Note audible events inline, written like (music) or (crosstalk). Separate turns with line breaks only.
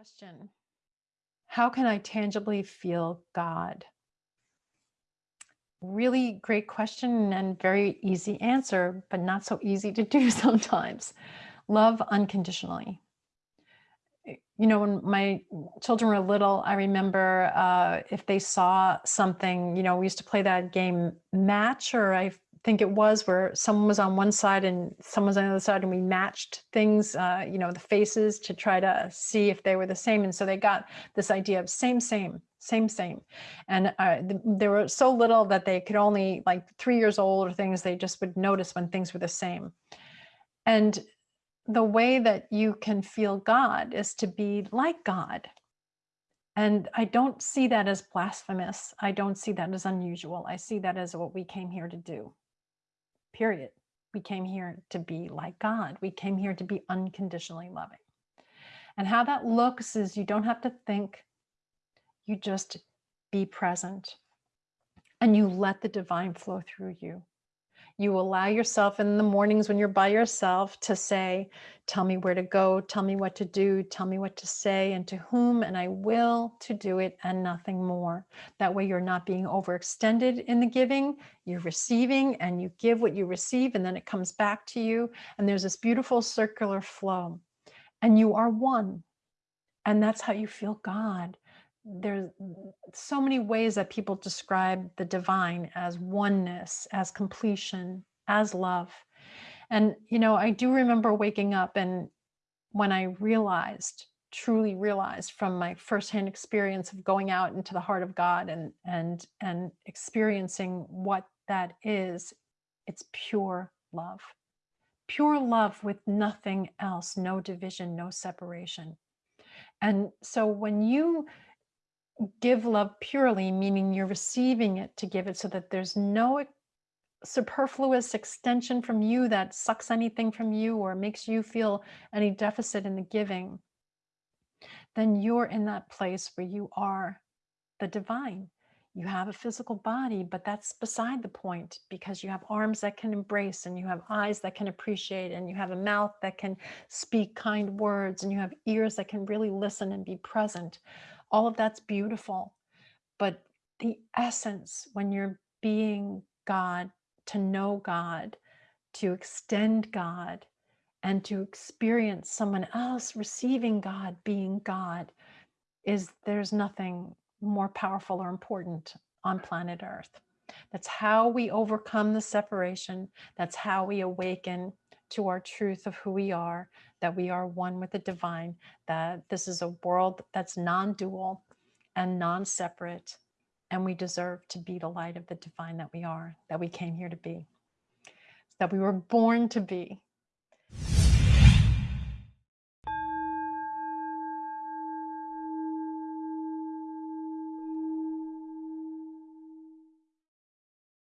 Question How can I tangibly feel God? Really great question and very easy answer, but not so easy to do (laughs) sometimes. Love unconditionally. You know, when my children were little, I remember uh, if they saw something, you know, we used to play that game match, or I think it was where someone was on one side and someone was on the other side and we matched things, uh, you know, the faces to try to see if they were the same. And so they got this idea of same, same, same, same. And uh, they were so little that they could only like three years old or things, they just would notice when things were the same. And the way that you can feel God is to be like God. And I don't see that as blasphemous. I don't see that as unusual. I see that as what we came here to do period. We came here to be like God. We came here to be unconditionally loving. And how that looks is you don't have to think, you just be present and you let the divine flow through you. You allow yourself in the mornings when you're by yourself to say, tell me where to go, tell me what to do, tell me what to say and to whom, and I will to do it and nothing more. That way you're not being overextended in the giving, you're receiving and you give what you receive and then it comes back to you. And there's this beautiful circular flow and you are one. And that's how you feel God there's so many ways that people describe the divine as oneness, as completion, as love. And, you know, I do remember waking up and when I realized, truly realized from my firsthand experience of going out into the heart of God and, and, and experiencing what that is, it's pure love. Pure love with nothing else, no division, no separation. And so when you give love purely, meaning you're receiving it to give it so that there's no superfluous extension from you that sucks anything from you or makes you feel any deficit in the giving, then you're in that place where you are the divine. You have a physical body, but that's beside the point because you have arms that can embrace and you have eyes that can appreciate and you have a mouth that can speak kind words and you have ears that can really listen and be present all of that's beautiful. But the essence, when you're being God, to know God, to extend God, and to experience someone else receiving God, being God, is there's nothing more powerful or important on planet Earth. That's how we overcome the separation. That's how we awaken to our truth of who we are, that we are one with the divine, that this is a world that's non-dual and non-separate, and we deserve to be the light of the divine that we are, that we came here to be, that we were born to be,